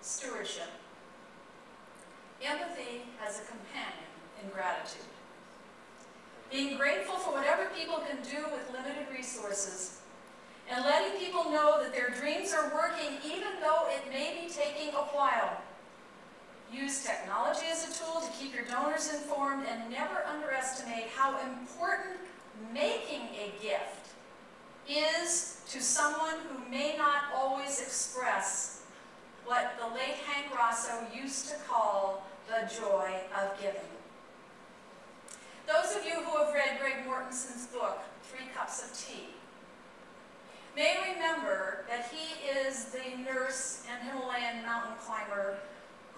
stewardship. Empathy as a companion in gratitude. Being grateful for whatever people can do with limited resources and letting people know that their dreams are working even though it may be taking a while. Use technology as a tool to keep your donors informed and never underestimate how important making a gift is to someone who may not always express what the late Hank Rosso used to call the joy of giving. Those of you who have read Greg Mortenson's book, Three Cups of Tea, may remember that he is the nurse and Himalayan mountain climber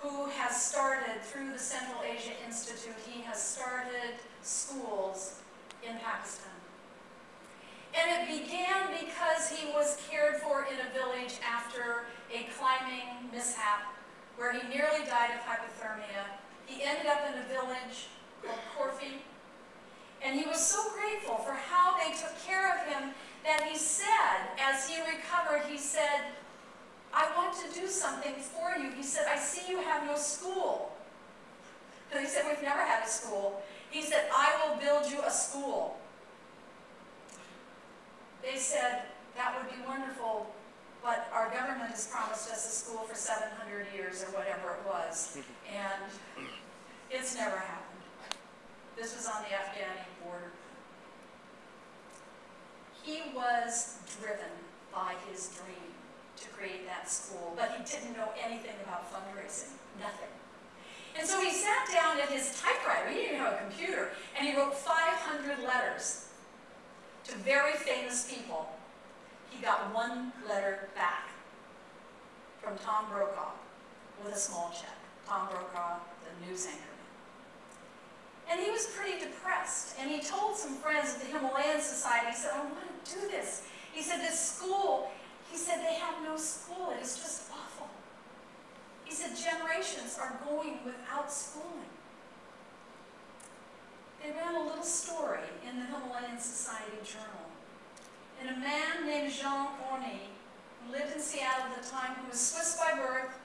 who has started, through the Central Asia Institute, he has started schools in Pakistan. And it began because he was cared for in a village after a climbing mishap where he nearly died of hypothermia. He ended up in a village called Korphe. And he was so grateful for how they took care of him that he said, as he recovered, he said, I want to do something for you. He said, I see you have no school. And he said, we've never had a school. He said, I will build you a school. They said, that would be wonderful, but our government has promised us a school for 700 years or whatever it was. And it's never happened. This was on the Afghani border. He was driven by his dream to create that school, but he didn't know anything about fundraising, nothing. And so he sat down at his typewriter, he didn't have a computer, and he wrote 500 letters to very famous people. He got one letter back from Tom Brokaw with a small check. Tom Brokaw, the news anchor. And he was pretty depressed. And he told some friends at the Himalayan Society, he said, I want to do this. He said, this school, he said, they have no school. It is just awful. He said, generations are going without schooling. They ran a little story in the Himalayan Society Journal. And a man named Jean Hoerni, who lived in Seattle at the time, who was Swiss by birth,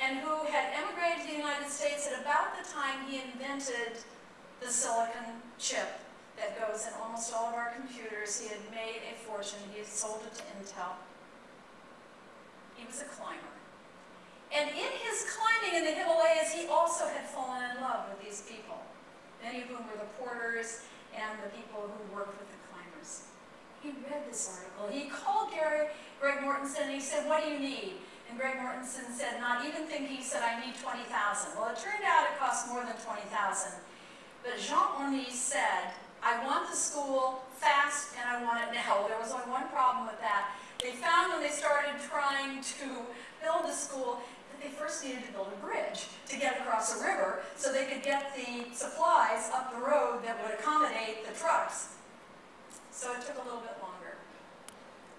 and who had emigrated to the United States at about the time he invented the silicon chip that goes in almost all of our computers. He had made a fortune. He had sold it to Intel. He was a climber. And in his climbing in the Himalayas, he also had fallen in love with these people, many of whom were the porters and the people who worked with the climbers. He read this article. He called Gary, Greg Mortenson and he said, what do you need? And Greg Mortenson said, not even thinking, he said, I need 20,000. Well, it turned out it cost more than 20,000. But Jean Hoerni said, I want the school fast and I want it now. There was only one problem with that. They found when they started trying to build the school needed to build a bridge to get across a river so they could get the supplies up the road that would accommodate the trucks. So it took a little bit longer.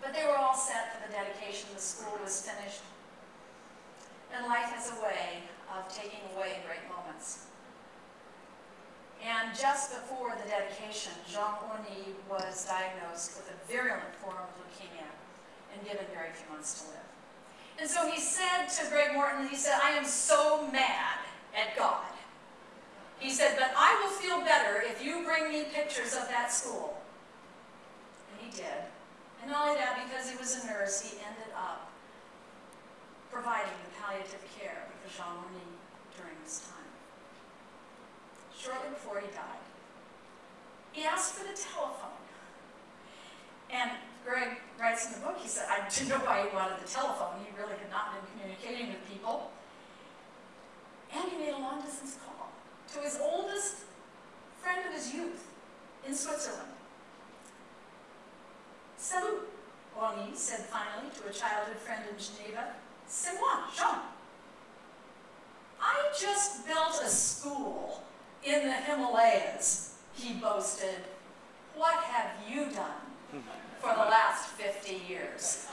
But they were all set for the dedication. The school was finished. And life has a way of taking away great moments. And just before the dedication, Jean Hoerni was diagnosed with a virulent form of leukemia and given very few months to live. And so he said to Greg Morton, he said, I am so mad at God. He said, but I will feel better if you bring me pictures of that school. And he did. And not only that, because he was a nurse, he ended up providing the palliative care for Jean Hoerni during this time. Shortly before he died, he asked for the telephone. In the book, he said, I didn't know why he wanted the telephone. He really had not been communicating with people. And he made a long distance call to his oldest friend of his youth in Switzerland. Salut, Hoerni said finally to a childhood friend in Geneva. C'est moi, Jean. I just built a school in the Himalayas, he boasted. What have you done for the last 50 years?